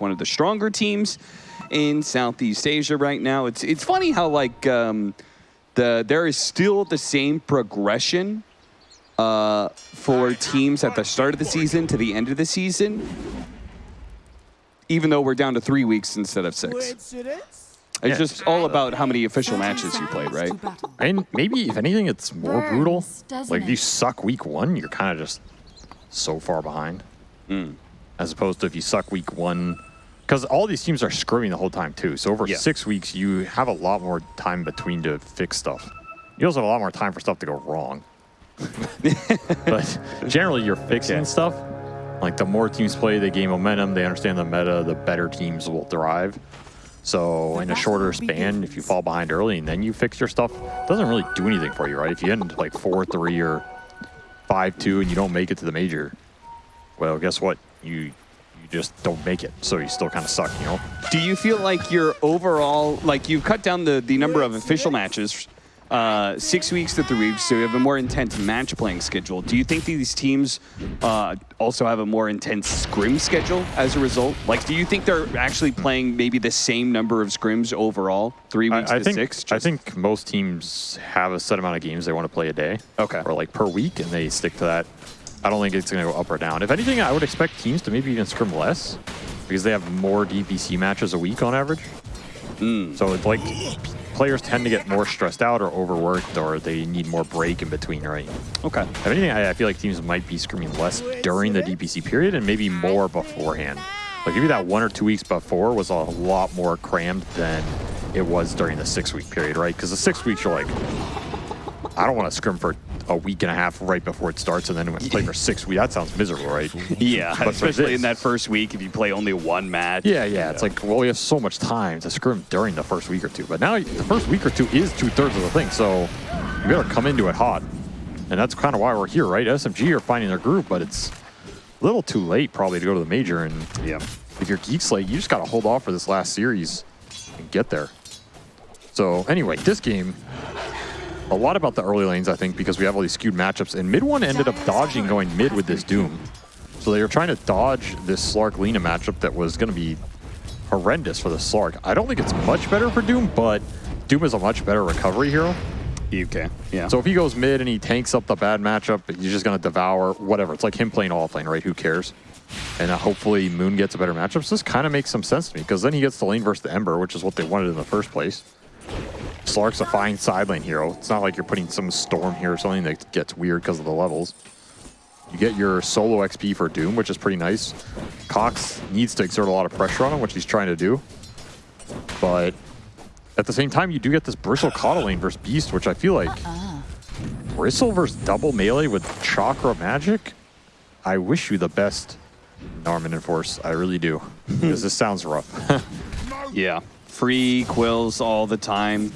one of the stronger teams in Southeast Asia right now. It's it's funny how like um, the there is still the same progression uh, for teams at the start of the season to the end of the season, even though we're down to three weeks instead of six. Coincidence? It's just all about how many official matches you played, right? And maybe, if anything, it's more brutal. Like, if you suck week one, you're kind of just so far behind. As opposed to if you suck week one, because all these teams are screwing the whole time, too. So over Yeah. six weeks, you have a lot more time between to fix stuff. You also have a lot more time for stuff to go wrong. but generally, you're fixing Yeah. stuff. Like, the more teams play, they gain momentum, they understand the meta, the better teams will thrive. So in a shorter span, if you fall behind early and then you fix your stuff, it doesn't really do anything for you, right? If you end like 4-3 or 5-2 and you don't make it to the major, well, guess what? You you just don't make it. So you still kind of suck, you know? Do you feel like your overall, like you've cut down the, the number of official matches, uh, six weeks to three weeks, so you have a more intense match playing schedule. Do you think these teams uh, also have a more intense scrim schedule as a result? Like, do you think they're actually playing maybe the same number of scrims overall, three weeks I, I to think six? I think most teams have a set amount of games they want to play a day. Okay. Or like per week, and they stick to that. I don't think it's going to go up or down. If anything, I would expect teams to maybe even scrim less because they have more DPC matches a week on average. Hmm. So it's like players tend to get more stressed out or overworked or they need more break in between, right? Okay. If anything, I, I feel like teams might be scrimming less during the DPC period and maybe more beforehand. Like maybe that one or two weeks before was a lot more crammed than it was during the six week period, right? Because the six weeks you're like, I don't want to scrim for a week and a half right before it starts and then play for six weeks. That sounds miserable, right? Yeah, But especially in that first week if you play only one match. Yeah, yeah. It's like, well, we have so much time to scrim during the first week or two. But now the first week or two is two thirds of the thing. So you better come into it hot. And that's kind of why we're here, right? SMG are finding their group, but it's a little too late probably to go to the major. And Yeah. if you're Geek Slate, you just got to hold off for this last series and get there. So anyway, this game, a lot about the early lanes, I think, because we have all these skewed matchups. And mid one ended up dodging going mid with this Doom. So they were trying to dodge this Slark Lena matchup that was going to be horrendous for the Slark. I don't think it's much better for Doom, but Doom is a much better recovery hero. Okay. Yeah. So if he goes mid and he tanks up the bad matchup, he's just going to devour whatever. It's like him playing all lane, right? Who cares? And uh, hopefully Moon gets a better matchup. So this kind of makes some sense to me because then he gets the lane versus the Ember, which is what they wanted in the first place. Slark's a fine side lane hero. It's not like you're putting some Storm here or something that gets weird because of the levels. You get your solo XP for Doom, which is pretty nice. Cox needs to exert a lot of pressure on him, which he's trying to do. But at the same time, you do get this Bristle Coddle lane versus Beast, which I feel like uh-uh. Bristle versus double melee with Chakra Magic? I wish you the best, Norman and Force. I really do. because this sounds rough. Yeah. Free quills all the time.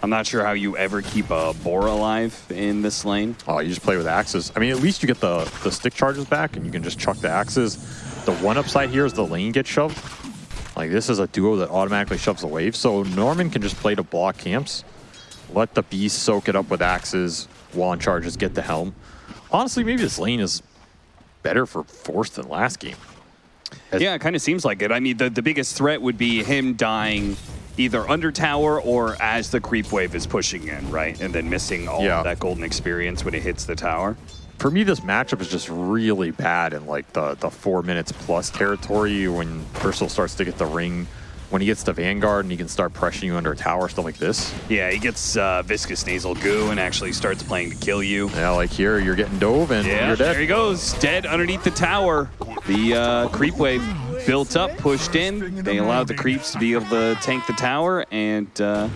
I'm not sure how you ever keep a boar alive in this lane. oh, you just play with axes. I mean, at least you get the, the stick charges back and you can just chuck the axes. The one upside here is the lane gets shoved. Like, this is a duo that automatically shoves the wave. So Norman can just play to block camps, let the beast soak it up with axes, wand charges, get the helm. Honestly, maybe this lane is better for Force than last game. Yeah, it kind of seems like it. I mean, the, the biggest threat would be him dying either under tower or as the creep wave is pushing in, right? And then missing all Yeah. of that golden experience when it hits the tower. for me, this matchup is just really bad in like the, the four minutes plus territory when Bristle starts to get the ring. When he gets to Vanguard and he can start pressuring you under a tower, stuff like this. Yeah, he gets uh, viscous nasal goo and actually starts playing to kill you. Yeah, like here, you're getting dove and Yeah, you're dead. there he goes, dead underneath the tower. The uh, creep wave built up, pushed in. They allowed the creeps to be able to tank the tower, and uh,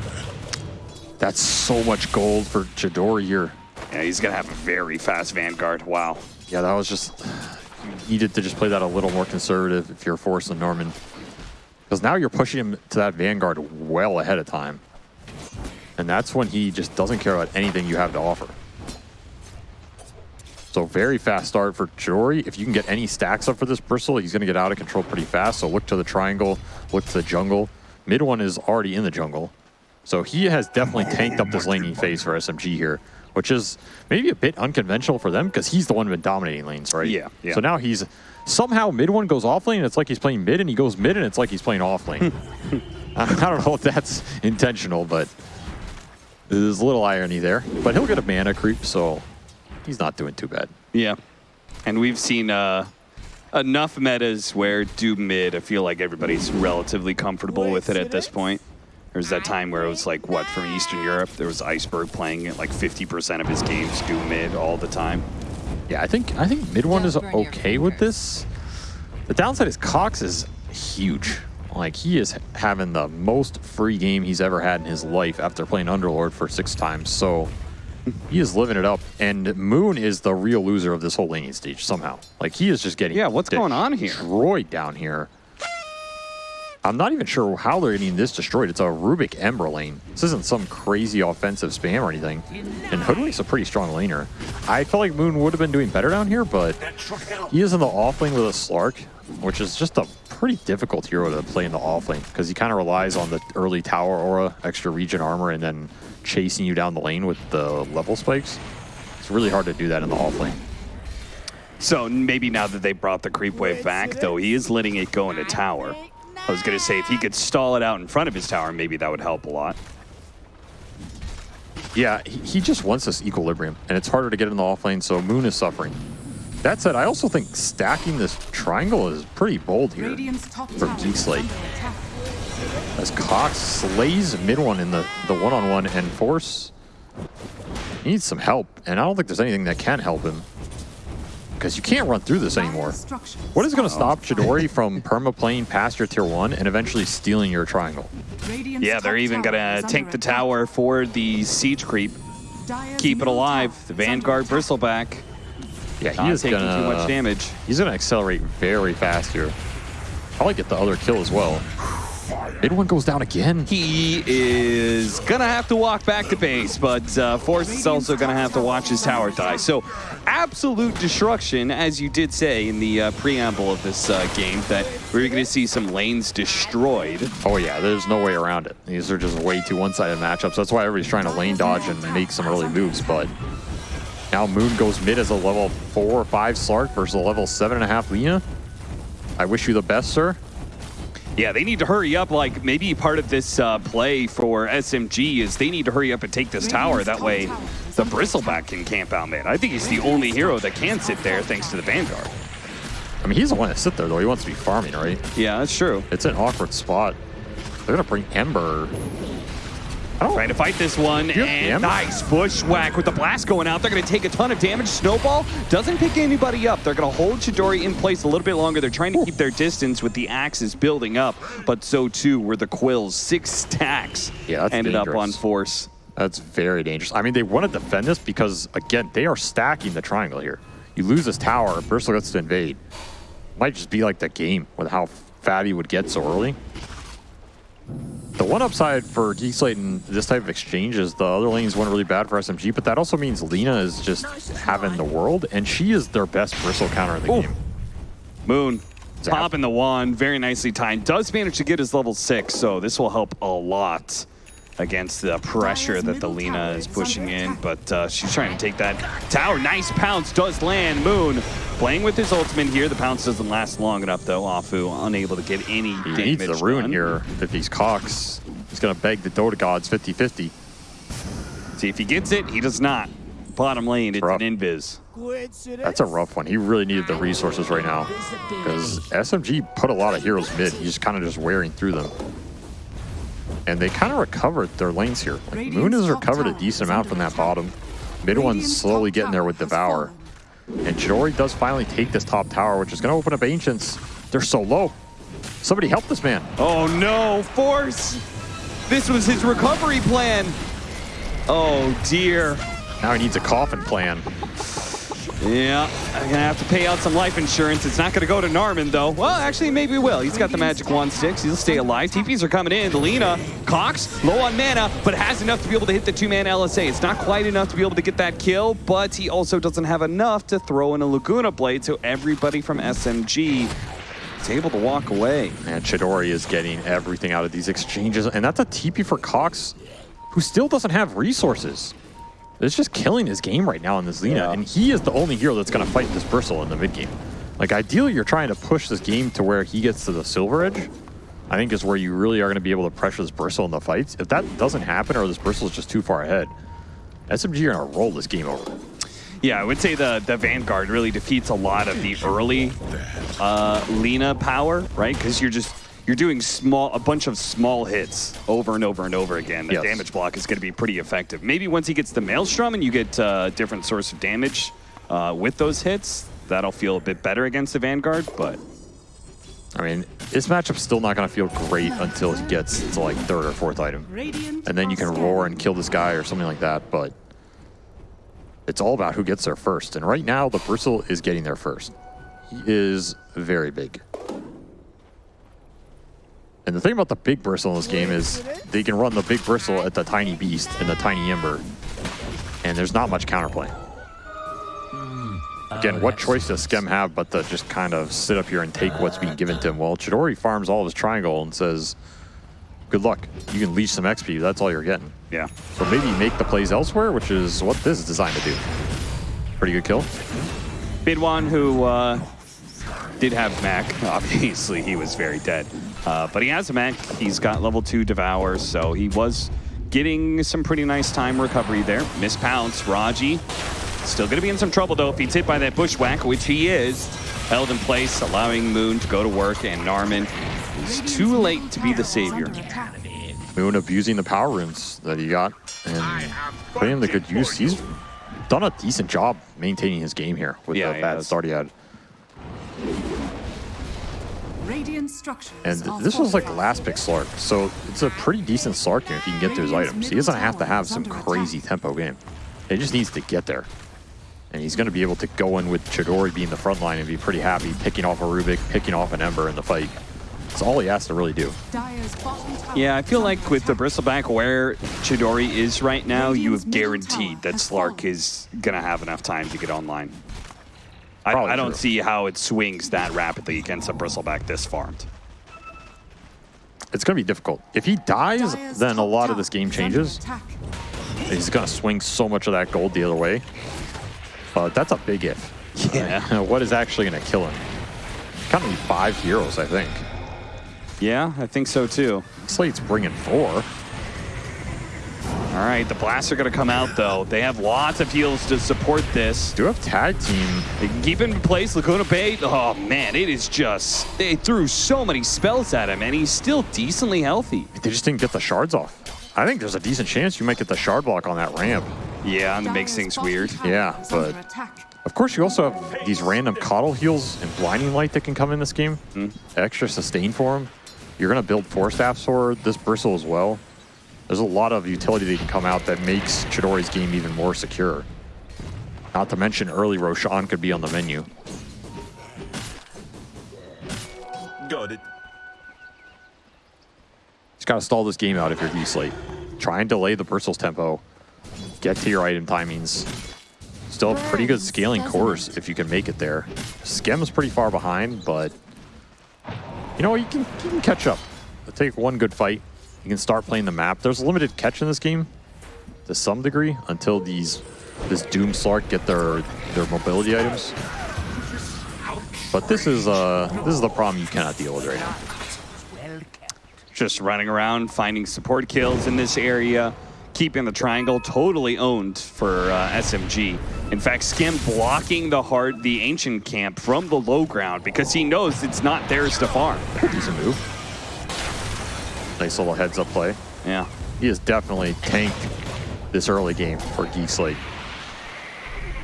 That's so much gold for Chidori here. yeah, he's gonna have a very fast vanguard. Wow. Yeah, that was just, you needed to just play that a little more conservative if you're Force and Norman. Because now you're pushing him to that Vanguard well ahead of time. And that's when he just doesn't care about anything you have to offer. So very fast start for Jory. If you can get any stacks up for this Bristle, he's going to get out of control pretty fast. So look to the triangle, look to the jungle. Mid one is already in the jungle. So he has definitely tanked up this laning phase for SMG here, which is maybe a bit unconventional for them because he's the one been dominating lanes, right? Yeah, yeah. So now he's somehow mid one goes off lane and it's like he's playing mid, and he goes mid and it's like he's playing off lane. I don't know if that's intentional, but there's a little irony there. But he'll get a mana creep, so he's not doing too bad. Yeah. And we've seen uh, enough metas where do mid, I feel like everybody's relatively comfortable with it at this point. There was that time where it was like, what, from Eastern Europe? There was Iceberg playing it like 50% of his games do mid all the time. Yeah, I think I think mid one is okay with this. The downside is Cox is huge. Like he is having the most free game he's ever had in his life after playing Underlord for six times. So he is living it up. And Moon is the real loser of this whole laning stage somehow. Like he is just getting Yeah, what's going on here? Destroyed down here. I'm not even sure how they're getting this destroyed. It's a Rubick Ember lane. This isn't some crazy offensive spam or anything. And Hoodwink's a pretty strong laner. I felt like Moon would have been doing better down here, but he is in the off lane with a Slark, which is just a pretty difficult hero to play in the off lane because he kind of relies on the early tower aura, extra regen armor, and then chasing you down the lane with the level spikes. It's really hard to do that in the off lane. So maybe now that they brought the creep wave back, though, he is letting it go into tower. I was going to say if he could stall it out in front of his tower, maybe that would help a lot. Yeah, he, he just wants this equilibrium, and it's harder to get in the off lane, so Moon is suffering. That said, I also think stacking this triangle is pretty bold here for Geek Slate. As Cox slays mid one in the, the one-on-one -on -one and Force he needs some help, and I don't think there's anything that can help him because you can't run through this anymore. What is going to oh. stop Chidori from perma-playing past your tier 1 and eventually stealing your triangle? Yeah, they're even going to tank the tower for the siege creep. Keep it alive. The Vanguard Bristleback. Yeah, he is taking gonna, too much damage. He's going to accelerate very fast here. Probably get the other kill as well. Mid one goes down again. He is going to have to walk back to base, but uh, Force is also going to have to watch his tower die. So absolute destruction, as you did say in the uh, preamble of this uh, game, that we're going to see some lanes destroyed. Oh yeah, there's no way around it. These are just way too one-sided matchups. That's why everybody's trying to lane dodge and make some early moves, but now Moon goes mid as a level 4 or 5 Slark versus a level 7.5 Lina. I wish you the best, sir. Yeah, they need to hurry up. Like, maybe part of this uh, play for SMG is they need to hurry up and take this tower. That way the Bristleback can camp out mid. I think he's the only hero that can sit there thanks to the Vanguard. I mean, he's the one to sit there, though. He wants to be farming, right? Yeah, that's true. It's an awkward spot. They're going to bring Ember. Oh. Trying to fight this one, and nice bushwhack with the blast going out. They're going to take a ton of damage. Snowball doesn't pick anybody up. They're going to hold Chidori in place a little bit longer. They're trying to keep their distance with the axes building up, but so too were the quills. Six stacks yeah, ended dangerous. up on force. That's very dangerous. I mean, they want to defend this because, again, they are stacking the triangle here. You lose this tower, Bristle gets to invade. Might just be like the game with how Fatty would get so early. The one upside for Geek Slate in this type of exchange is the other lanes went really bad for SMG, but that also means Lina is just having the world, and she is their best bristle counter in the Ooh. game. Moon popping the wand, very nicely timed. Does manage to get his level six, so this will help a lot against the pressure that the Lina is pushing in, but uh, she's trying to take that tower. Nice pounce does land. Moon playing with his ultimate here. The pounce doesn't last long enough, though. Afu unable to get any He damage needs the ruin done. here if he's Cox. He's going to beg the Dota gods 50-50. See if he gets it. He does not. Bottom lane, it's Rough. an invis. That's a rough one. He really needed the resources right now because SMG put a lot of heroes mid. He's kind of just wearing through them. And they kind of recovered their lanes here. Like, Moon has recovered a decent amount from that bottom. Mid one's slowly getting there with Devour. And Chidori does finally take this top tower, which is going to open up Ancients. They're so low. Somebody help this man. Oh no, Force! This was his recovery plan. Oh dear. Now he needs a coffin plan. Yeah, I'm gonna have to pay out some life insurance. It's not gonna go to Narman though. Well, actually, maybe it will. He's got the magic wand sticks. He'll stay alive. TPs are coming in. Lina, Cox, low on mana, but has enough to be able to hit the two-man LSA. It's not quite enough to be able to get that kill, but he also doesn't have enough to throw in a Laguna Blade, so everybody from SMG is able to walk away. And Chidori is getting everything out of these exchanges. And that's a TP for Cox, who still doesn't have resources. It's just killing his game right now in this Lina. Yeah. And he is the only hero that's going to fight this Bristle in the mid game. Like ideally, you're trying to push this game to where he gets to the silver edge. I think is where you really are going to be able to pressure this Bristle in the fights. If that doesn't happen or this Bristle is just too far ahead, SMG are going to roll this game over. Yeah, I would say the, the Vanguard really defeats a lot of the early uh, Lina power, right? Because you're just you're doing small a bunch of small hits over and over and over again. The Yes. damage block is going to be pretty effective. Maybe once he gets the Maelstrom and you get uh, different source of damage uh, with those hits, that'll feel a bit better against the Vanguard. But I mean, this matchup's still not going to feel great until he gets to like third or fourth item. And then you can roar and kill this guy or something like that, but it's all about who gets there first. And right now, the Bristle is getting there first. He is very big. And the thing about the big Bristle in this game is they can run the big Bristle at the tiny Beast and the tiny Ember, and there's not much counterplay. Again, what choice does Skem have but to just kind of sit up here and take what's being given to him? Well, Chidori farms all of his triangle and says, good luck. You can leash some XP. That's all you're getting. yeah, So maybe make the plays elsewhere, which is what this is designed to do. Pretty good kill. mid one, who uh, did have Mac, obviously he was very dead. Uh, but he has a Mac, he's got level 2 Devour, so he was getting some pretty nice time recovery there. Miss Pounce, Raji, still going to be in some trouble though if he's hit by that Bushwhack, which he is. Held in place, allowing Moon to go to work, and Narman is too late to be the savior. Moon abusing the power runes that he got and putting them to good use. He's done a decent job maintaining his game here with Yeah, the bad has. start he had. Radiant structures And this was like last pick Slark, so it's a pretty decent Slark game if he can get to his items. He doesn't have to have some crazy tempo game. He just needs to get there. And he's going to be able to go in with Chidori being the front line and be pretty happy, picking off a Rubick, picking off an Ember in the fight. That's all he has to really do. Dire's bottom tower Yeah, I feel like with the. Bristleback where Chidori is right now, you have guaranteed that Slark is going to have enough time to get online. I, I don't true. see how it swings that rapidly against a Bristleback this farmed. It's going to be difficult. If he dies, Dire's then a lot of this game changes. He's going to swing so much of that gold the other way. But that's a big if. Yeah. what is actually going to kill him? Kind of five heroes, I think. Yeah, I think so too. Slate's bringing four. All right, the blasts are going to come out though. They have lots of heals to support this. Do have tag team. They can keep him in place. Laguna Bay, oh man, it is just, they threw so many spells at him and he's still decently healthy. They just didn't get the shards off. I think there's a decent chance you might get the shard block on that ramp. Yeah, and it makes things weird. Yeah, but- Of course, you also have these random coddle heals and blinding light that can come in this game. Hmm. Extra sustain for him. You're going to build Force Staffs for this bristle as well. There's a lot of utility that can come out that makes Chidori's game even more secure. Not to mention early Roshan could be on the menu. Got it. Just got to stall this game out if you're D-Slate. Try and delay the bristle's tempo. Get to your item timings. Still a pretty good scaling course if you can make it there. Skem's pretty far behind, but you know, you can, you can catch up. Take one good fight. You can start playing the map. There's a limited catch in this game to some degree until these this Doom Slark get their their mobility items. But this is uh this is the problem you cannot deal with right now. just running around, finding support kills in this area, keeping the triangle totally owned for uh, SMG. In fact, Skem blocking the hard, the ancient camp from the low ground because he knows it's not theirs to farm. Decent move. Nice little heads up play. Yeah. He has definitely tanked this early game for Geek Slate.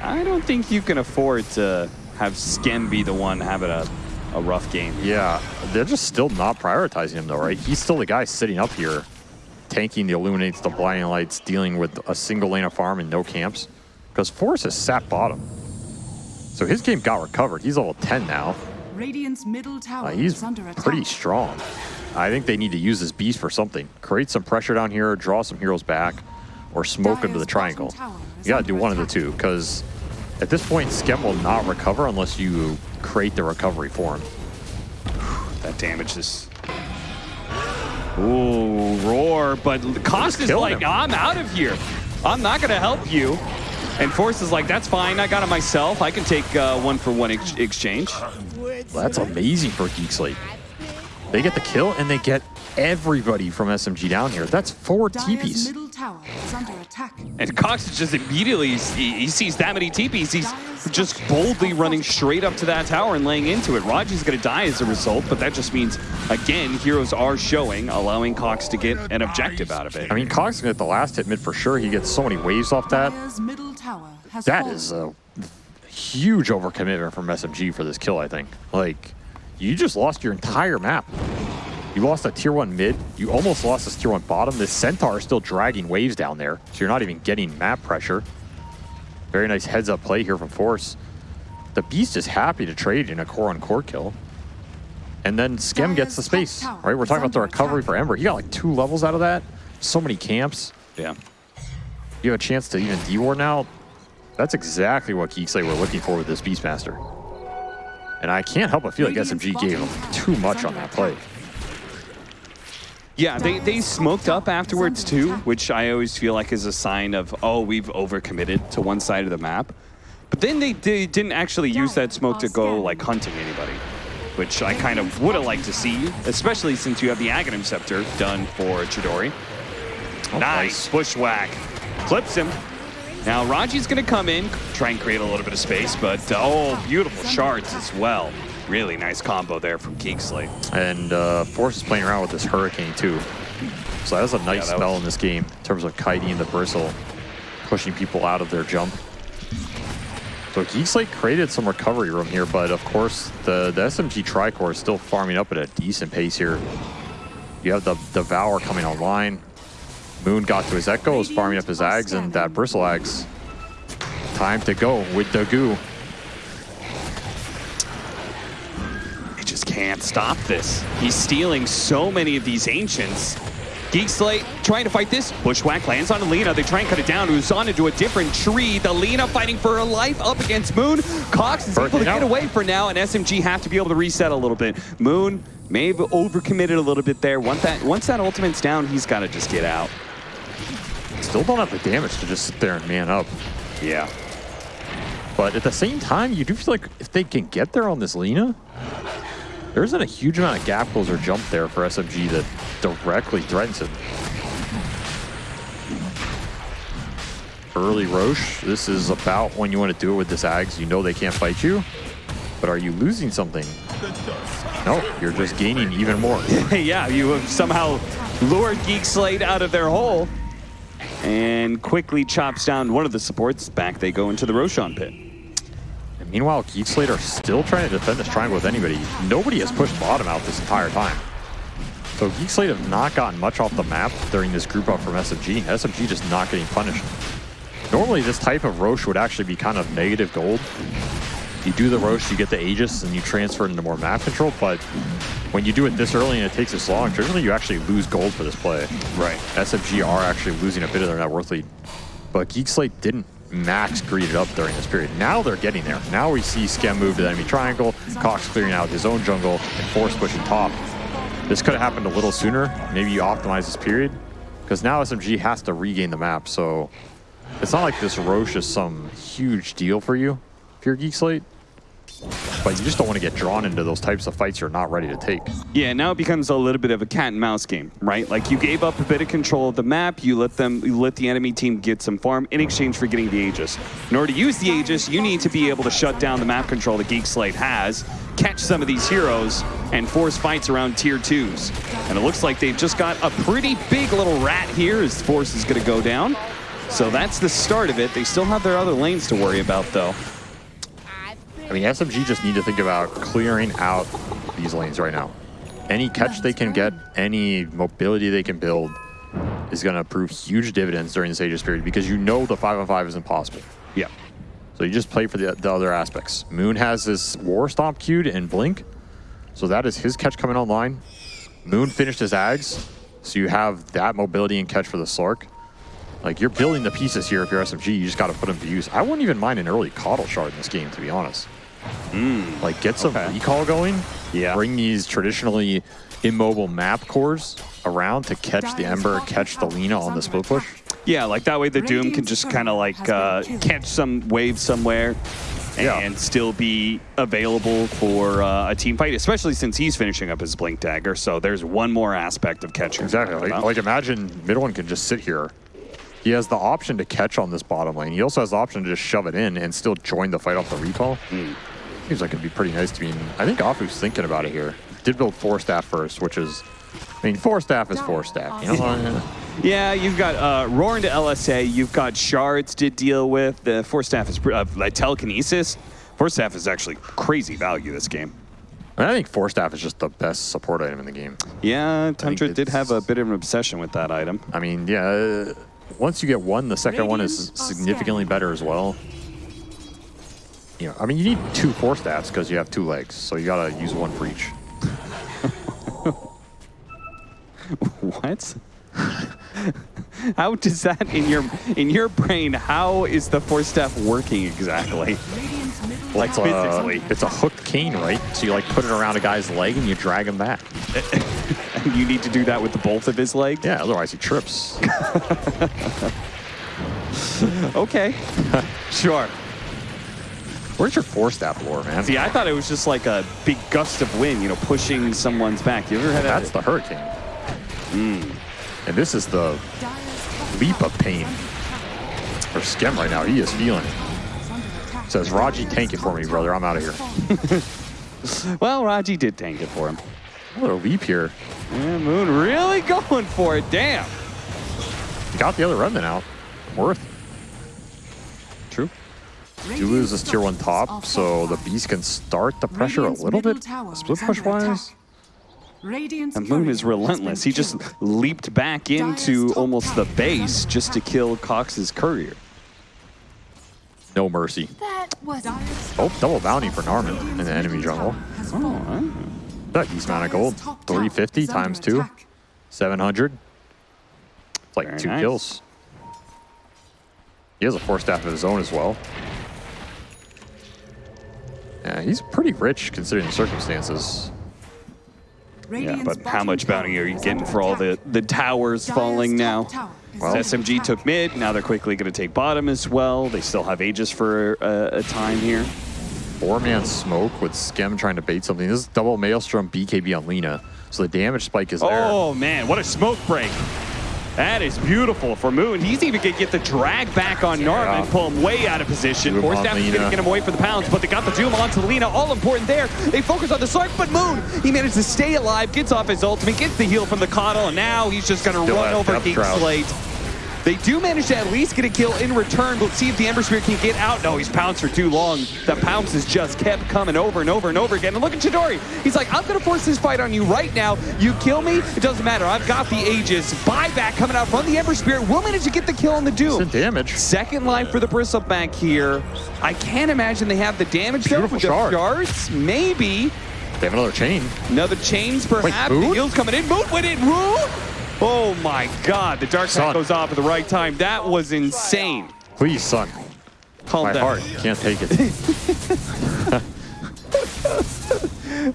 I don't think you can afford to have Skem be the one having a, a rough game. Yeah, they're just still not prioritizing him though, right? He's still the guy sitting up here, tanking the Illuminates, the Blinding Lights, dealing with a single lane of farm and no camps. Because Force has sat bottom. So his game got recovered. He's level 10 now. Radiant's middle tower Uh, he's is under pretty strong. I think they need to use this beast for something. Create some pressure down here, draw some heroes back, or smoke into the triangle. bottom tower is You gotta do under one of the two, because at this point, Skem will not recover unless you create the recovery for him. That damage is. Ooh, roar! But Cost is like, him. I'm out of here. I'm not gonna help you. And Force is like, that's fine. I got it myself. I can take uh, one for one ex- exchange. That's amazing for Geek Slate. They get the kill and they get everybody from SMG down here. That's four Dire's TPs. middle tower is under attack. And Cox is just immediately, he, he sees that many TPs, he's just boldly running straight up to that tower and laying into it. Raji's going to die as a result, but that just means, again, heroes are showing, allowing Cox to get an objective out of it. I mean, Cox can get the last hit mid for sure. He gets so many waves off that. Dire's middle tower has That fallen. is a huge overcommitment from SMG for this kill, I think. Like, you just lost your entire map. You lost a tier one mid. You almost lost this tier one bottom. This Centaur is still dragging waves down there, so you're not even getting map pressure. Very nice heads up play here from Force. The Beast is happy to trade in a core on core kill. And then Skem gets the space, right? We're talking about the recovery for Ember. He got like two levels out of that. So many camps. yeah. You have a chance to even D-War now. That's exactly what Geek Slate were looking for with this Beastmaster. And I can't help but feel like SMG gave him too much on that play. Yeah, they, they smoked up afterwards too, which I always feel like is a sign of, oh, we've overcommitted to one side of the map. But then they, they didn't actually use that smoke to go like hunting anybody, which I kind of would have liked to see, especially since you have the Aghanim Scepter done for Chidori. Oh, nice, bushwhack. Clips him. Now Raji's going to come in, try and create a little bit of space, but uh, oh, beautiful shards as well. Really nice combo there from Slate. And uh, Force is playing around with this Hurricane too. So that's a nice that spell was- in this game in terms of kiting the bristle, pushing people out of their jump. So Geek Slate created some recovery room here, but of course the, the SMG Tricore is still farming up at a decent pace here. You have the Devour coming online. Moon got to his Echo, is farming up his Ags, and that Bristle Ags. Time to go with the goo. He just can't stop this. He's stealing so many of these ancients. Geek Slate trying to fight this. Bushwhack lands on Alina. They try and cut it down. Uzan into a different tree. The Lina fighting for her life up against Moon. Cox is able to Birthing get out. away for now, and SMG have to be able to reset a little bit. Moon may have overcommitted a little bit there. Once that, once that ultimate's down, he's got to just get out. Still don't have the damage to just sit there and man up. Yeah. But at the same time, you do feel like if they can get there on this Lina, there isn't a huge amount of gap closer jump there for SMG that directly threatens it. Early Roche, this is about when you want to do it with this Ags. You know they can't fight you, but are you losing something? No, you're just gaining even more. yeah, you have somehow lured Geek Slate out of their hole and quickly chops down one of the supports. Back they go into the Roshan pit. And meanwhile, Geek Slate are still trying to defend this triangle with anybody. Nobody has pushed bottom out this entire time. So Geek Slate have not gotten much off the map during this group up from SMG. SMG just not getting punished. Normally, this type of Roche would actually be kind of negative gold. You do the Roche, you get the Aegis, and you transfer it into more map control, but when you do it this early and it takes this long, generally you actually lose gold for this play. Right. SMG are actually losing a bit of their net worth lead. But Geekslate didn't max greed it up during this period. Now they're getting there. Now we see Skem move to the enemy triangle, Cox clearing out his own jungle, and Force pushing top. This could have happened a little sooner. Maybe you optimize this period. Because now SMG has to regain the map, so it's not like this Roche is some huge deal for you if you're Geek Slate. But you just don't want to get drawn into those types of fights you're not ready to take. Yeah, now it becomes a little bit of a cat and mouse game, right? Like you gave up a bit of control of the map, you let them, you let the enemy team get some farm in exchange for getting the Aegis. In order to use the Aegis, you need to be able to shut down the map control that Geek Slate has, catch some of these heroes, and force fights around tier twos. And it looks like they've just got a pretty big little rat here as Force is going to go down. So that's the start of it. They still have their other lanes to worry about, though. I mean, SMG just need to think about clearing out these lanes right now. Any catch they can get, any mobility they can build is going to prove huge dividends during this Aegis period because you know the 5 on 5 is impossible. Yeah. So you just play for the, the other aspects. Moon has this War Stomp queued and Blink, so that is his catch coming online. Moon finished his Ags, so you have that mobility and catch for the Slark. Like, you're building the pieces here if you're SMG, you just got to put them to use. I wouldn't even mind an early Coddle Shard in this game, to be honest. Like, get some okay. recall going. Yeah. Bring these traditionally immobile map cores around to catch the Ember, catch the Lina on the split push. Yeah, like that way the Doom can just kind of like uh, catch some wave somewhere, Yeah. and still be available for uh, a team fight, especially since he's finishing up his Blink Dagger. So there's one more aspect of catching. Exactly. Like, like imagine mid one can just sit here. He has the option to catch on this bottom lane. He also has the option to just shove it in and still join the fight off the recall. Seems like it'd be pretty nice to be. in. I think Afu's thinking about it here. Did build Force Staff first, which is, I mean, Force Staff is Force Staff. You know, Yeah, you've got uh, Roar into LSA. You've got shards to deal with. The Force Staff is uh, like telekinesis. Force Staff is actually crazy value this game. I think Force Staff is just the best support item in the game. Yeah, Tundra did have a bit of an obsession with that item. I mean, yeah. uh, Once you get one, the second one is significantly better as well. You know, I mean, you need two Force Staffs because you have two legs, so you gotta use one for each. What? how does that in your in your brain? How is the Force Staff working exactly? Like tower Uh, is physically. it's a hooked cane, right? So you like put it around a guy's leg and you drag him back. you need to do that with both of his legs. Yeah, otherwise he trips. Okay. sure. Where's your Force Staff lore, man? See, I thought it was just like a big gust of wind, you know, pushing someone's back. You ever had that? That's that? the hurricane. Hmm. And this is the leap of pain for Skem right now. He is feeling it. Says, Raji, tank it for me, brother. I'm out of here. Well, Raji did tank it for him. A little leap here. Yeah, Moon really going for it. Damn. Got the other remnant out. Worth. True. You lose this tier one top, so the fortified. beast can start the pressure Radiant's a little bit. Split push wise. attack. Radiant's The Moon is relentless. He just leaped back into almost the base just to kill Cox's courier. No mercy. That was Dire's Oh, double bounty for falling. Narman in the enemy jungle. Oh. That decent amount of gold. Dire's top tower 350 times two. 700. It's like Very two nice. kills. He has a Force Staff of his own as well. Yeah, he's pretty rich considering the circumstances. Yeah, but how much bounty are you getting for all the, the towers Dire's falling now? tower Well, SMG took mid. Now they're quickly going to take bottom as well. They still have Aegis for a, a time here. Four man smoke with Skem trying to bait something. This is double Maelstrom BKB on Lina. So the damage spike is there. Oh man, what a smoke break! That is beautiful for Moon. He's even gonna get the drag back on Narman, Yeah. pull him way out of position. Force Staff is gonna get him away for the pounds, but they got the Doom onto Lina. All important there. They focus on the Slark, but Moon, he managed to stay alive, gets off his ultimate, gets the heal from the Coddle, and now he's just gonna run over Geek Slate. They do manage to at least get a kill in return. We'll see if the Ember Spirit can get out. No, he's pounced for too long. The pounces just kept coming over and over and over again. And look at Chidori. He's like, I'm going to force this fight on you right now. You kill me, it doesn't matter. I've got the Aegis. Buyback coming out from the Ember Spirit. Will manage to get the kill on the Doom. Decent damage. Second life for the Bristleback here. I can't imagine they have the damage though Beautiful with the shards. Maybe. They have another chain. Another chains perhaps. Moon? the heal's coming in. Moon went in. Moon? Oh my god. The Dark Side goes off at the right time. That was insane. Please, son. Calm My down. heart can't take it.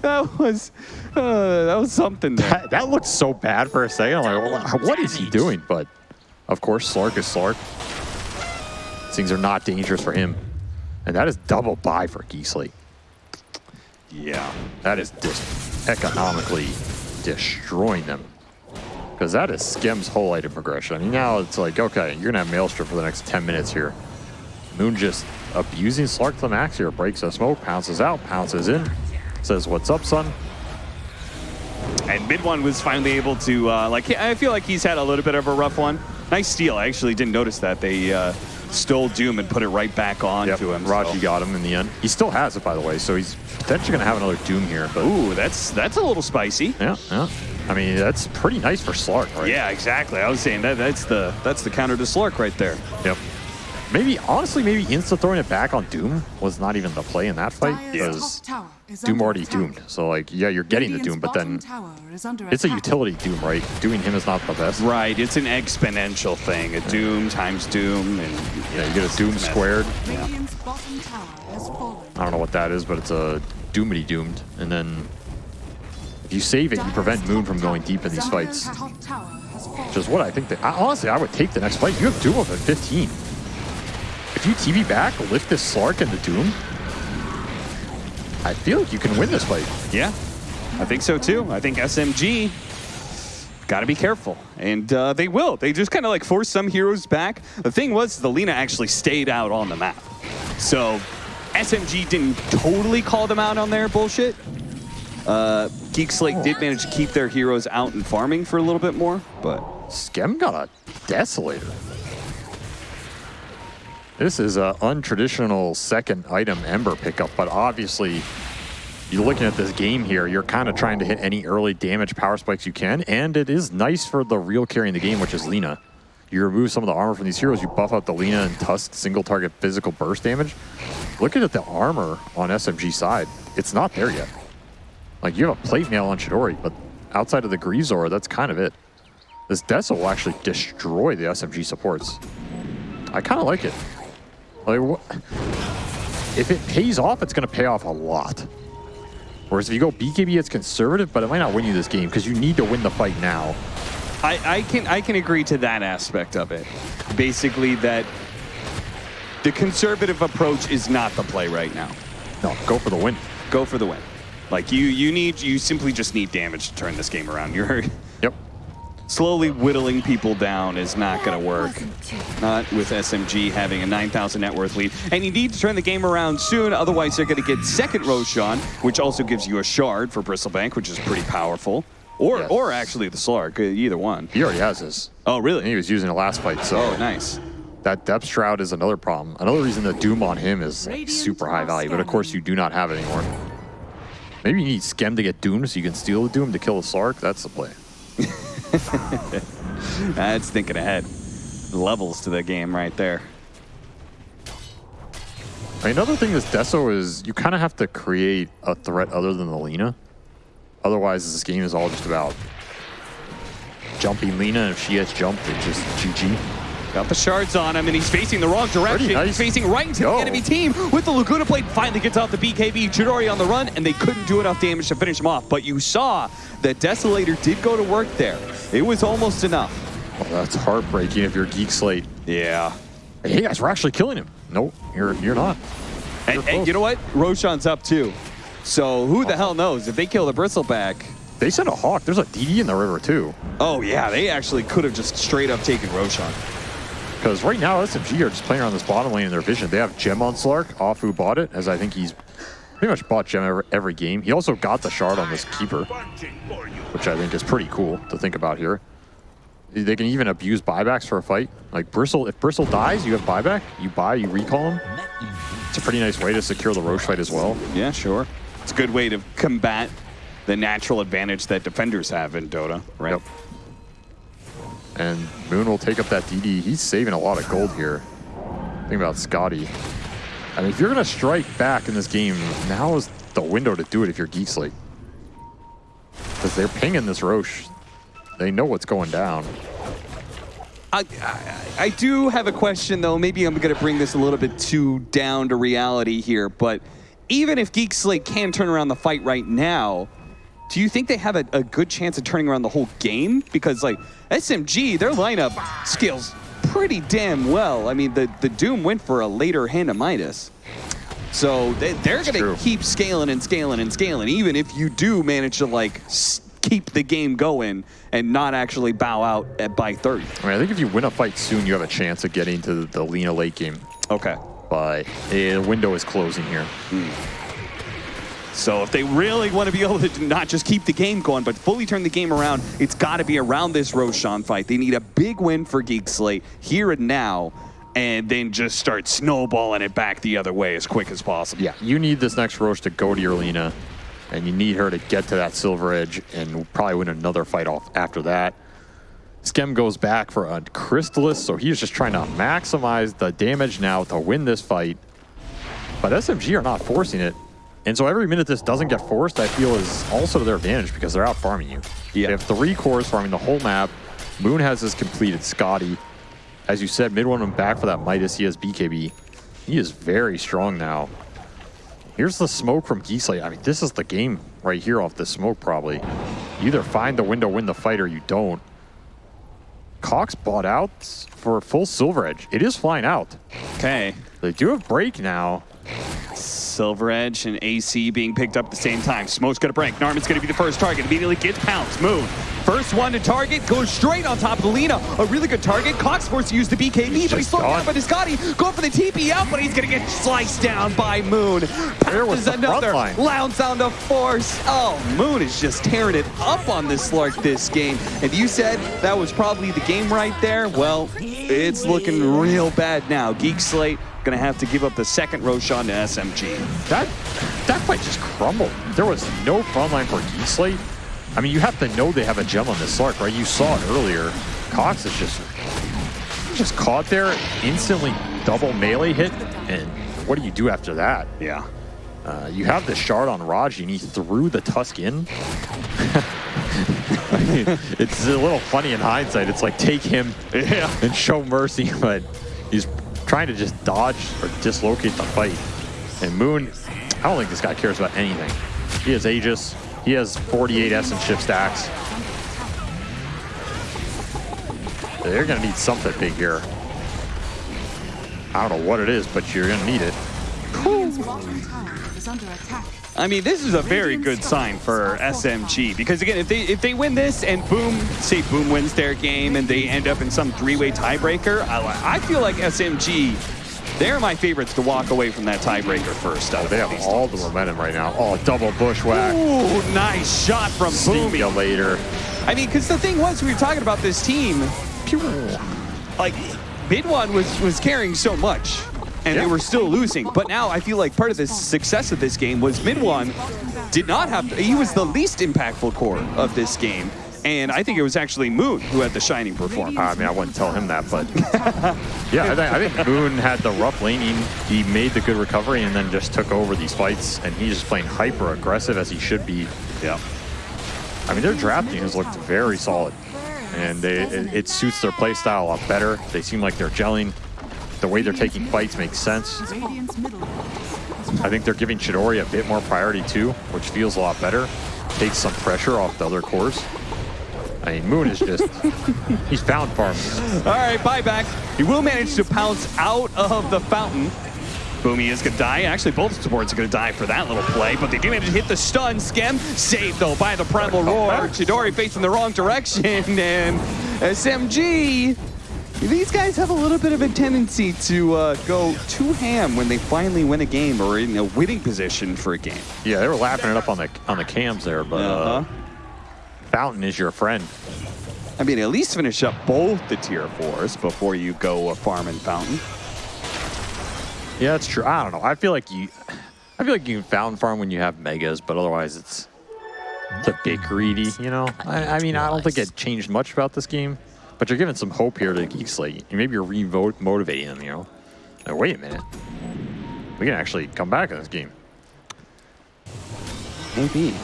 That was uh, that was something that, that looked so bad for a second. I'm like, what is he doing? But of course, Slark is Slark. Things are not dangerous for him. And that is double buy for Geek Slate. Yeah. That is dis- economically destroying them. Because that is Skem's whole item progression. Now it's like, okay, you're going to have Maelstrom for the next 10 minutes here. Moon just abusing Slark to the max here. Breaks a smoke, pounces out, pounces in. Says, what's up, son? And mid one was finally able to uh, like. I feel like he's had a little bit of a rough one. Nice steal. I actually didn't notice that they uh, stole Doom and put it right back on Yep, to him. Raji so- got him in the end. He still has it, by the way, so he's potentially going to have another Doom here. But Ooh, that's that's a little spicy. yeah, yeah. I mean, that's pretty nice for Slark, right? Yeah, exactly. I was saying that that's the that's the counter to Slark right there. Yep. Maybe, honestly, maybe insta throwing it back on Doom was not even the play in that fight because top tower is Doom already attack. doomed. So, like, yeah, you're getting the Doom, but then tower is under it's a utility Doom, right? Doing him is not the best. Right, it's an exponential thing. A Doom times Doom, and Yeah, you get a Doom squared. Radiant's bottom tower has fallen. I don't know what that is, but it's a Doomity doomed. And then if you save it, you prevent Moon from going deep in these fights. Which is what I think that, I, honestly, I would take the next fight. You have Doom up at 15. If you TV back, lift this Slark into Doom, I feel like you can win this fight. Yeah, I think so too. I think SMG got to be careful, and uh, they will. They just kind of like force some heroes back. The thing was, the Lina actually stayed out on the map, so SMG didn't totally call them out on their bullshit. Uh, Geek Slate did manage to keep their heroes out and farming for a little bit more, but Skem got a Desolator. This is an untraditional second item Ember pickup, but obviously you're looking at this game here, you're kind of trying to hit any early damage power spikes you can, and it is nice for the real carry in the game, which is Lina. You remove some of the armor from these heroes, you buff out the Lina and Tusk single target physical burst damage. Looking at the armor on SMG side, it's not there yet. Like you have a plate mail on Chidori, but outside of the Greaves that's kind of it. This Deso will actually destroy the SMG supports. I kind of like it. Like, if it pays off, it's going to pay off a lot. Whereas if you go BKB, it's conservative, but it might not win you this game because you need to win the fight now. I, I can I can agree to that aspect of it. Basically, that the conservative approach is not the play right now. No, go for the win. Go for the win. Like you, you need you simply just need damage to turn this game around. You're Yep. slowly whittling people down is not going to work. Not with SMG having a 9,000 net worth lead. And you need to turn the game around soon, otherwise they're going to get second Roshan, which also gives you a shard for Bristleback, which is pretty powerful. Or, Yes. or actually the Slark, uh, either one. He already has his. Oh, And he was using it last fight, so Oh, nice. that depth shroud is another problem. Another reason the Doom on him is like, super high value, but of course you do not have it anymore. Maybe you need Skem to get Doom so you can steal the Doom to kill the Slark. That's the play. That's thinking ahead. Levels to the game right there. Another thing with Deso is you kind of have to create a threat other than the Lina. Otherwise, this game is all just about jumping Lina. If she gets jumped, it's just GG. Got the shards on him, and he's facing the wrong direction. Nice. He's facing right into Go. the enemy team with the Laguna Blade. Finally gets off the BKB. Chidori on the run, and they couldn't do enough damage to finish him off. But you saw that Desolator did go to work there. It was almost enough. Oh, that's heartbreaking if you're Geek Slate. Yeah. Hey guys, we're actually killing him. Nope, you're you're not. And, close. and you know what? Roshan's up too. So who the hell knows? If they kill the Bristleback, They sent a Hawk. There's a DD in the river too. oh yeah, they actually could have just straight up taken Roshan. Because right now SMG are just playing around this bottom lane in their vision. They have Gem on Slark. Afu bought it, as I think he's pretty much bought Gem every, every game. He also got the shard on this keeper, Punching for you. which I think is pretty cool to think about here. They can even abuse buybacks for a fight. Like Bristle, if Bristle dies, you have buyback. You buy, you recall him. It's a pretty nice way to secure the Roche fight as well. Yeah, sure. It's a good way to combat the natural advantage that defenders have in Dota, right? Yep. And Moon will take up that DD. He's saving a lot of gold here. Think about Skadi. I mean, if you're going to strike back in this game, now is the window to do it if you're Geek Slate. Because they're pinging this Roche. They know what's going down. I, I, I do have a question, though. Maybe I'm going to bring this a little bit too down to reality here, but even if Geek Slate can turn around the fight right now, do you think they have a, a good chance of turning around the whole game? Because, like, SMG, their lineup scales pretty damn well. I mean, the, the Doom went for a later hand of Midas. So they, they're going to keep scaling and scaling and scaling, even if you do manage to, like, keep the game going and not actually bow out at by 30. I mean, I think if you win a fight soon, you have a chance of getting to the Lina late game. Okay. But eh, the window is closing here. So if they really want to be able to not just keep the game going, but fully turn the game around, it's got to be around this Roshan fight. They need a big win for Geek Slate here and now, and then just start snowballing it back the other way as quick as possible. Yeah, you need this next Roche to go to your Lina, and you need her to get to that Silver Edge and probably win another fight off after that. Skem goes back for a Crystalys, so he's just trying to maximize the damage now to win this fight. But SMG are not forcing it. And so every minute this doesn't get forced, I feel is also to their advantage because they're out farming you. Yeah. They have three cores farming the whole map. Moon has his completed Skadi. As you said, mid one went back for that Midas. He has BKB. He is very strong now. Here's the smoke from Geek Slate. I mean, this is the game right here off the smoke, probably. You either find the window, win the fight, or you don't. Cox bought out for full Silver Edge. It is flying out. Okay. They do have break now. Silver Edge and AC being picked up at the same time. Smoke's gonna break. Narman's gonna be the first target. Immediately gets pounced. Moon. First one to target. Goes straight on top of Lina. A really good target. Cox forced to use the BKB, but he's slowed down by Discotti. Going for the TP out, but he's gonna get sliced down by Moon. There was Pounces the front another. line. Lounge on the force. Oh, Moon is just tearing it up on this Slark this game. And you said that was probably the game right there. Well, it's looking real bad now. Geek Slate gonna have to give up the second Roshan to SMG. That that fight just crumbled. There was no front line for Geek Slate. I mean, you have to know they have a gem on this Slark, right? You saw it earlier. Cox is just just caught there, instantly double melee hit, and what do you do after that? Yeah. Uh, you have the shard on Raji, and he threw the Tusk in. it's a little funny in hindsight. It's like take him Yeah. and show mercy, but he's trying to just dodge or dislocate the fight. And Moon, I don't think this guy cares about anything. He has Aegis. He has 48 Essence Shift stacks. They're going to need something big here. I don't know what it is, but you're going to need it. Radiant's bottom tower is under attack. I mean, this is a very good sign for SMG because again, if they if they win this and Boom, say Boom wins their game and they end up in some three-way tiebreaker, I, I feel like SMG, they're my favorites to walk away from that tiebreaker first. Out of They have all the momentum right now. Oh, double bushwhack. Ooh, nice shot from See Boomy. later. I mean, because the thing was, we were talking about this team. Like, mid one was was carrying so much, and Yeah. they were still losing. But now I feel like part of the success of this game was mid one did not have. he was the least impactful core of this game, and I think it was actually Moon who had the shining performance. I mean, I wouldn't tell him that, but yeah, I think, I think Moon had the rough laning. He made the good recovery and then just took over these fights, and he's just playing hyper aggressive as he should be. Yeah. I mean, their drafting has looked very solid, and they, it, it suits their playstyle a lot better. They seem like they're gelling. The way they're taking fights makes sense. Radiant's middle barracks has I think they're giving Chidori a bit more priority too, which feels a lot better. Takes some pressure off the other cores. I mean, Moon is just, he's found farm. All right, buyback. He will manage to pounce out of the fountain. Boomy is gonna die. Actually, both supports are gonna die for that little play, but they do manage to hit the stun. Skem saved though by the primal roar. Chidori facing the wrong direction, and SMG. These guys have a little bit of a tendency to uh, go too ham when they finally win a game or in a winning position for a game. Yeah, they were lapping it up on the on the cams there, but uh, Uh-huh. Fountain is your friend. I mean, at least finish up both the tier fours before you go uh, farm and fountain. Yeah, that's true. I don't know. I feel like you, I feel like you can fountain farm when you have megas, but otherwise it's it's a bit greedy. You know. I, I mean, I don't think it changed much about this game, but you're giving some hope here to Geek Slate. Maybe you're re-motivating them. You know. Now, wait a minute. We can actually come back in this game. Maybe.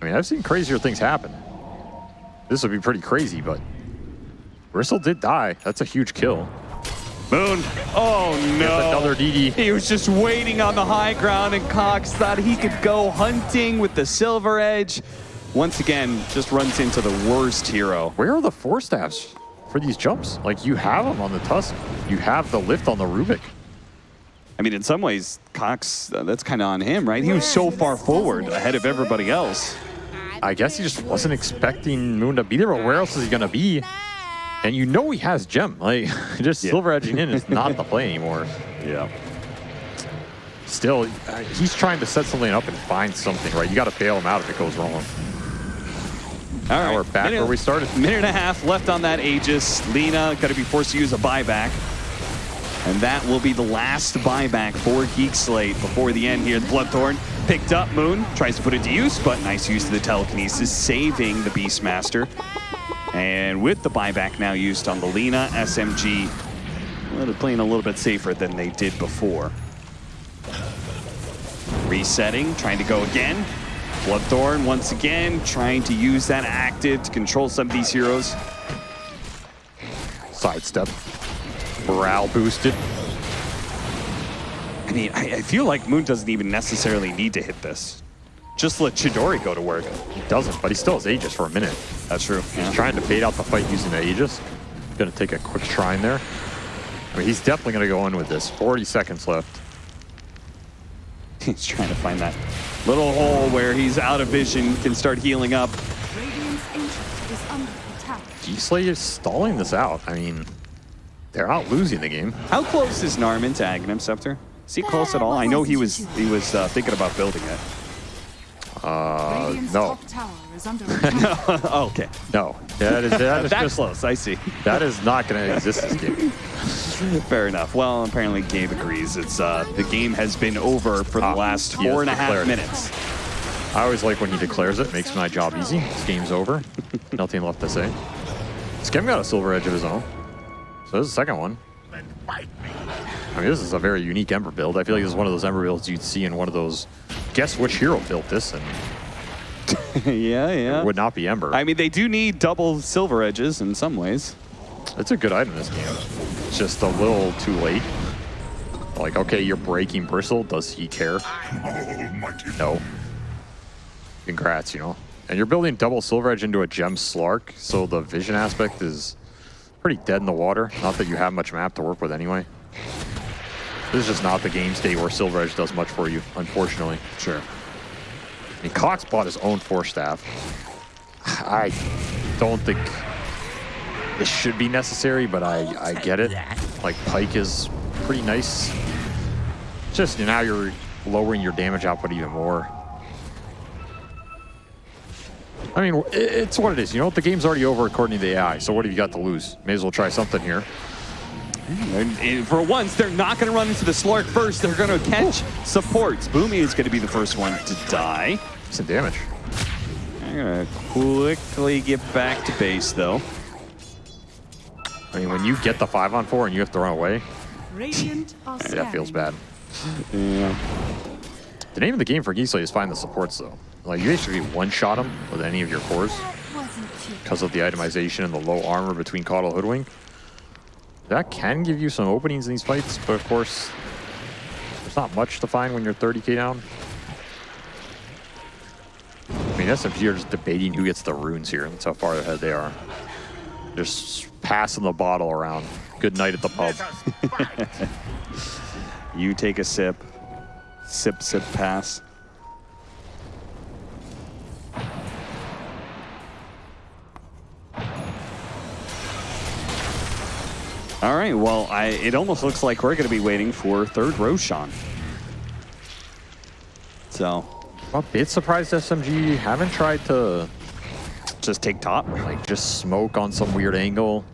I mean, I've seen crazier things happen. This would be pretty crazy, but Bristle did die. That's a huge kill. Moon. Oh no. Another DD. He was just waiting on the high ground, and Cox thought he could go hunting with the silver edge. Once again, just runs into the worst hero. Where are the Force Staffs for these jumps? Like, you have them on the Tusk. You have the lift on the Rubick. I mean, in some ways, Cox, uh, that's kind of on him, right? He was so far forward ahead of everybody else. I guess he just wasn't expecting Moon to be there, but where else is he going to be? And you know he has Gem. Like, just Yeah. silver edging in is not the play anymore. Yeah. Still, uh, he's trying to set something up and find something, right? You got to bail him out if it goes wrong. All Now we're back minute- where we started. Minute and a half left on that Aegis. Lina got to be forced to use a buyback. And that will be the last buyback for Geek Slate before the end here. The Bloodthorn picked up Moon, tries to put it to use, but nice use of the telekinesis, saving the Beastmaster. And with the buyback now used on the Lina, SMG, they're playing a little bit safer than they did before. Resetting, trying to go again. Bloodthorn once again, trying to use that active to control some of these heroes. Sidestep. Morale boosted. I mean, I, I feel like Moon doesn't even necessarily need to hit this. Just let Chidori go to work. He doesn't, but he still has Aegis for a minute. That's true. He's trying to fade out the fight using the Aegis. Gonna take a quick shrine there. I mean, he's definitely going to go in with this. 40 seconds left. He's trying to find that little hole where he's out of vision, can start healing up. Radiant's ancient is under attack. Geek Slate is stalling this out. I mean, they're not losing the game. How close is Narman to Aghanim Scepter? Is he close at all? I know he was he was uh, thinking about building it. Uh, Radiant's no. top tower is under attack. oh, okay. No. That is, that is That just, close, I see. that is not going to exist this game. Fair enough. Well, apparently Gabe agrees. It's uh, the game has been over for the Ah, last four and a half it. minutes. I always like when he declares it. Makes my job easy. This game's over. Nothing left to say. Skem got a silver edge of his own. So this is the second one. I mean, this is a very unique Ember build. I feel like this is one of those Ember builds you'd see in one of those, guess which hero built this, and yeah, yeah. it would not be Ember. I mean, they do need double silver edges in some ways. It's a good item in this game. It's just a little too late. Like, okay, you're breaking Bristle. Does he care? No. Congrats, you know. And you're building double Silver Edge into a Gem Slark, so the vision aspect is pretty dead in the water. Not that you have much map to work with anyway. This is just not the game state where Silver Edge does much for you, unfortunately. Sure. I mean, Cox bought his own Force Staff. I don't think this should be necessary, but I, I get it. Like, Pike is pretty nice. Just now you're lowering your damage output even more. I mean, it's what it is. You know, the game's already over according to the AI, so what have you got to lose? May as well try something here. And, and for once, they're not going to run into the Slark first. They're going to catch supports. Boomy is going to be the first one to die. Some damage. I'm going to quickly get back to base, though. I mean, when you get the 5 on 4 and you have to run away, Radiant are that feels bad. Yeah. The name of the game for Geek Slate is find the supports, though. Like, you basically one-shot them with any of your cores That wasn't too because of the itemization and the low armor between Caudal Hoodwink. That can give you some openings in these fights, but of course, there's not much to find when you're 30k down. I mean, SMG are just debating who gets the runes here. That's how far ahead they are. Just passing the bottle around. Good night at the pub. You take a sip. Sip, sip, pass. All right, well, I, it almost looks like we're going to be waiting for third Roshan. So, I'm a bit surprised SMG haven't tried to just take top. like just smoke on some weird angle.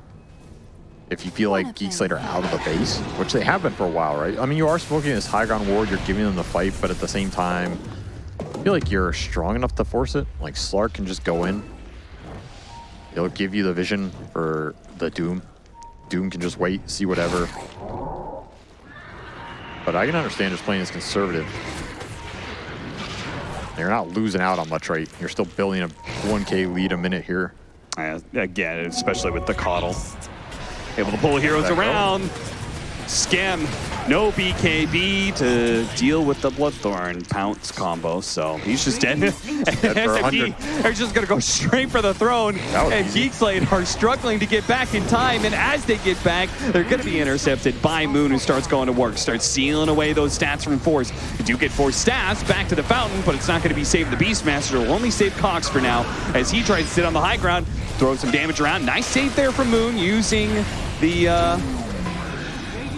If you feel like Geek Slate are out of the base, which they have been for a while, right? I mean, you are smoking this high ground ward, you're giving them the fight, but at the same time, I feel like you're strong enough to force it. Like Slark can just go in. He'll give you the vision for the Doom. Doom can just wait, see whatever. But I can understand just playing this conservative. You're not losing out on much, right? You're still building a 1k lead a minute here. Uh, again, especially with the coddle. Able to pull heroes around. up. around. No BKB to deal with the Bloodthorn pounce combo, so he's just dead. dead SMG are just gonna go straight for the throne, and easy. Geek Slate are struggling to get back in time, and as they get back, they're gonna be intercepted by Moon, who starts going to work, starts sealing away those stats from Force. You do get Force stats back to the fountain, but it's not gonna be Save the Beastmaster, will only save Cox for now, as he tries to sit on the high ground, throw some damage around. Nice save there from Moon, using the uh,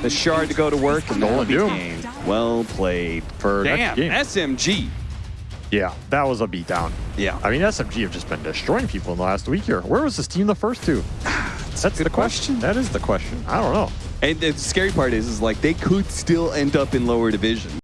the shard to go to work, and that'll Stolen be Doom. gained. Well played. For next Damn, game. SMG. Yeah, that was a beatdown. Yeah. I mean, SMG have just been destroying people in the last week here. Where was this team the first two? That's good the question. That is the question. I don't know. And the scary part is, is like they could still end up in lower division.